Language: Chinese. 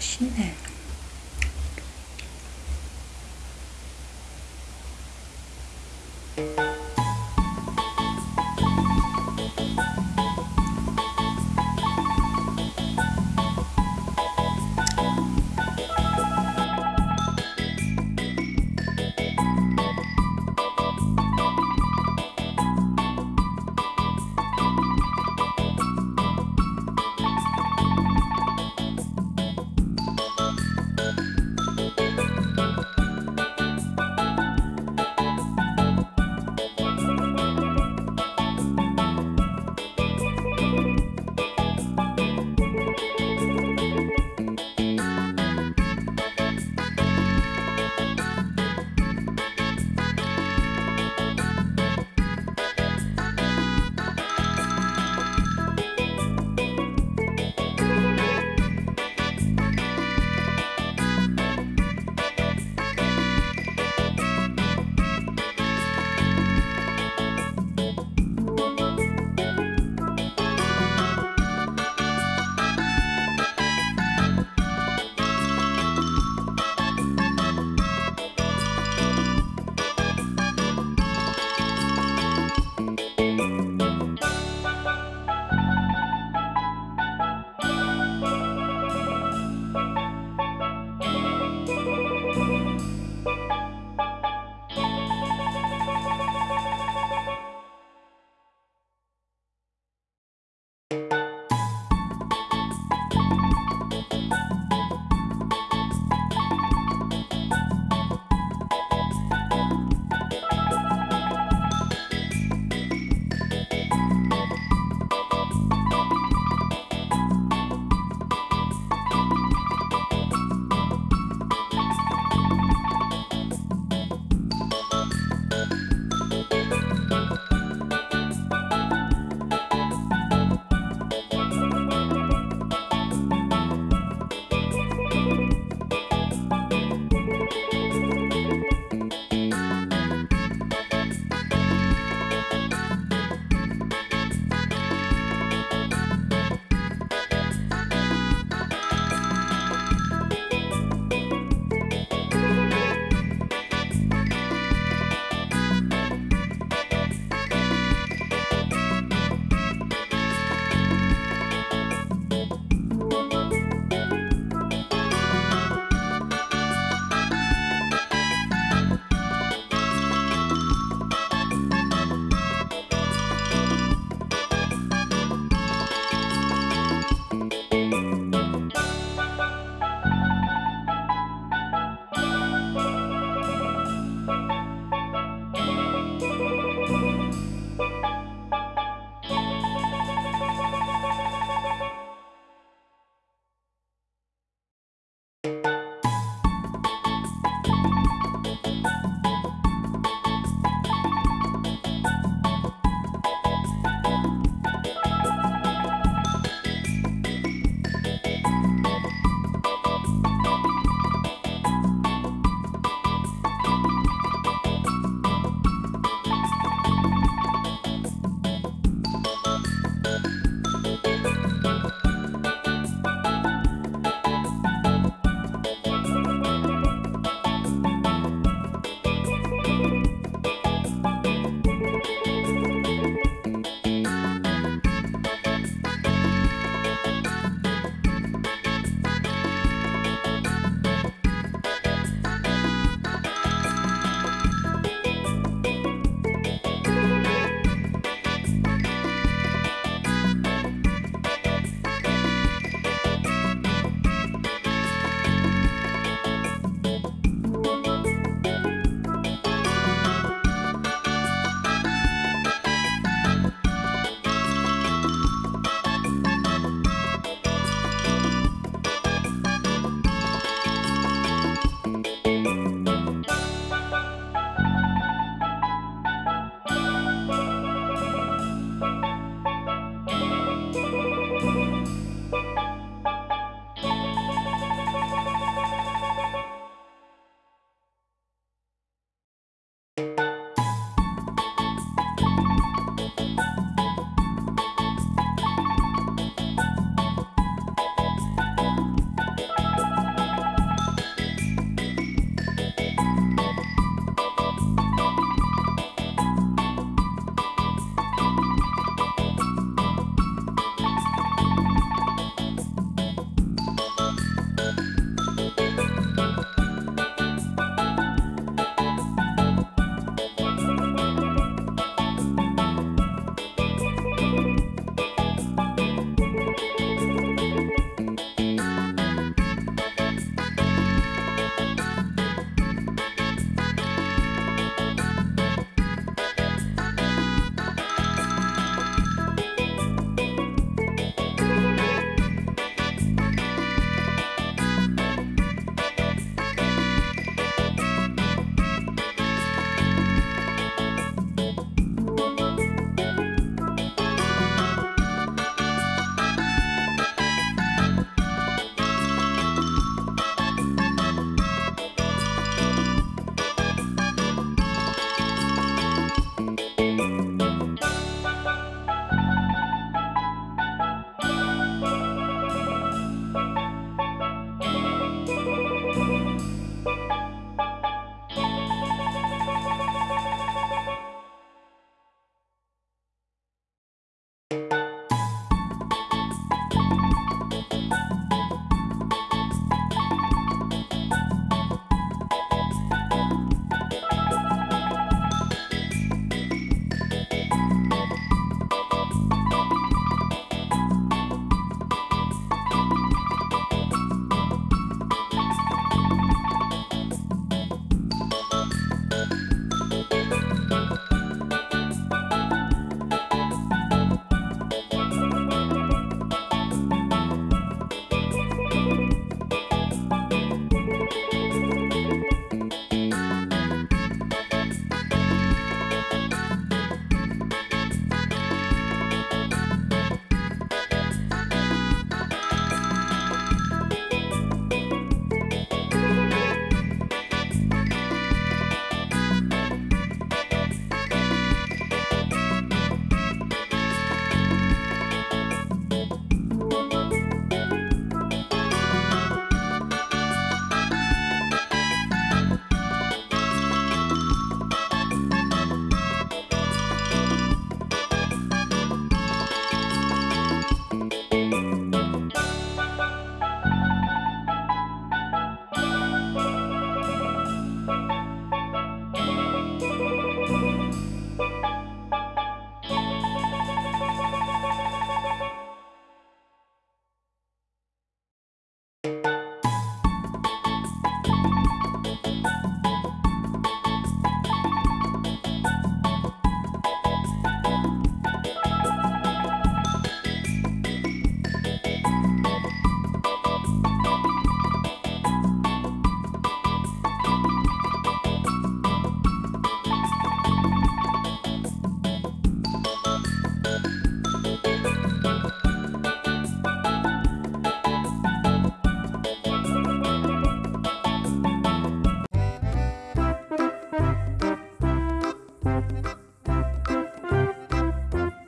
西南